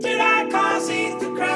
Did I cause you to cry?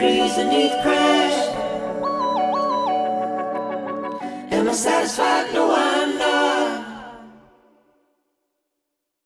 memories beneath crash Am I satisfied? No, I